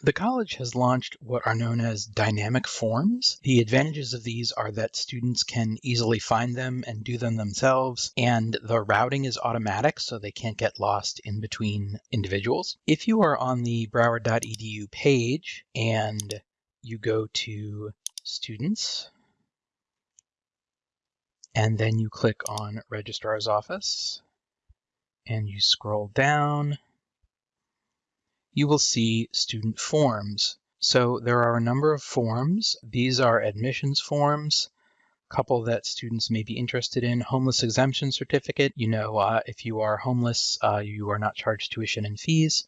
The college has launched what are known as dynamic forms. The advantages of these are that students can easily find them and do them themselves, and the routing is automatic so they can't get lost in between individuals. If you are on the broward.edu page and you go to students, and then you click on registrar's office, and you scroll down, you will see student forms. So there are a number of forms. These are admissions forms, a couple that students may be interested in. Homeless exemption certificate, you know, uh, if you are homeless, uh, you are not charged tuition and fees.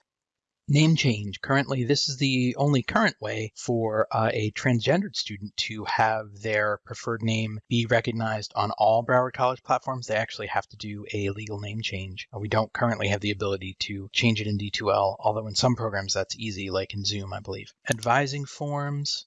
Name change. Currently, this is the only current way for uh, a transgendered student to have their preferred name be recognized on all Broward College platforms. They actually have to do a legal name change. Uh, we don't currently have the ability to change it in D2L, although in some programs that's easy, like in Zoom, I believe. Advising forms.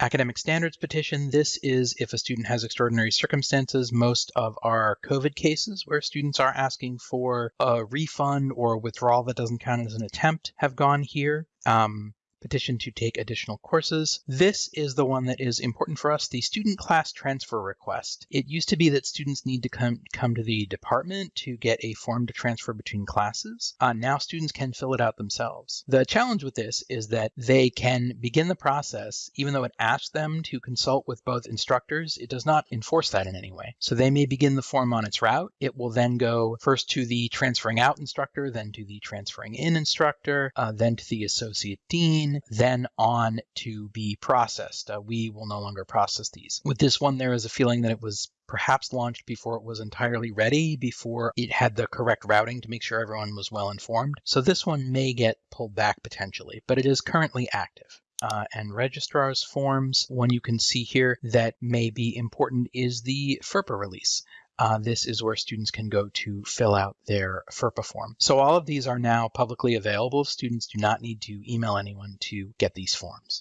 Academic standards petition. This is if a student has extraordinary circumstances. Most of our COVID cases where students are asking for a refund or withdrawal that doesn't count as an attempt have gone here. Um, petition to take additional courses. This is the one that is important for us, the student class transfer request. It used to be that students need to come, come to the department to get a form to transfer between classes. Uh, now students can fill it out themselves. The challenge with this is that they can begin the process, even though it asks them to consult with both instructors, it does not enforce that in any way. So they may begin the form on its route. It will then go first to the transferring out instructor, then to the transferring in instructor, uh, then to the associate dean, then on to be processed. Uh, we will no longer process these. With this one, there is a feeling that it was perhaps launched before it was entirely ready, before it had the correct routing to make sure everyone was well informed. So this one may get pulled back potentially, but it is currently active. Uh, and registrar's forms. One you can see here that may be important is the FERPA release. Uh, this is where students can go to fill out their FERPA form. So all of these are now publicly available. Students do not need to email anyone to get these forms.